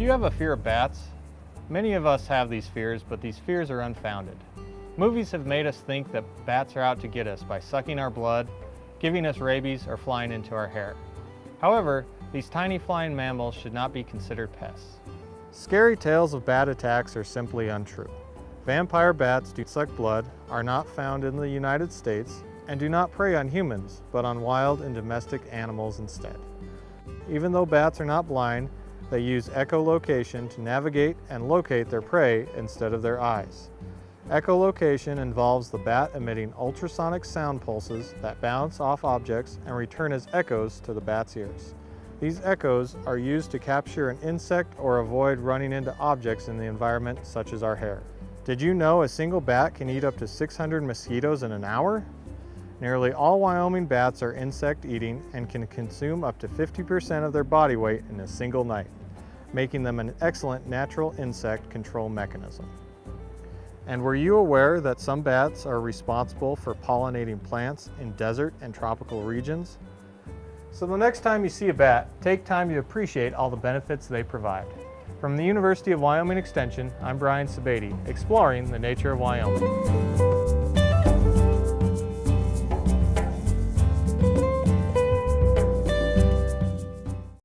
Do you have a fear of bats? Many of us have these fears, but these fears are unfounded. Movies have made us think that bats are out to get us by sucking our blood, giving us rabies, or flying into our hair. However, these tiny flying mammals should not be considered pests. Scary tales of bat attacks are simply untrue. Vampire bats do suck blood, are not found in the United States, and do not prey on humans, but on wild and domestic animals instead. Even though bats are not blind, they use echolocation to navigate and locate their prey instead of their eyes. Echolocation involves the bat emitting ultrasonic sound pulses that bounce off objects and return as echoes to the bat's ears. These echoes are used to capture an insect or avoid running into objects in the environment such as our hair. Did you know a single bat can eat up to 600 mosquitoes in an hour? Nearly all Wyoming bats are insect eating and can consume up to 50% of their body weight in a single night, making them an excellent natural insect control mechanism. And were you aware that some bats are responsible for pollinating plants in desert and tropical regions? So the next time you see a bat, take time to appreciate all the benefits they provide. From the University of Wyoming Extension, I'm Brian Sebade, exploring the nature of Wyoming.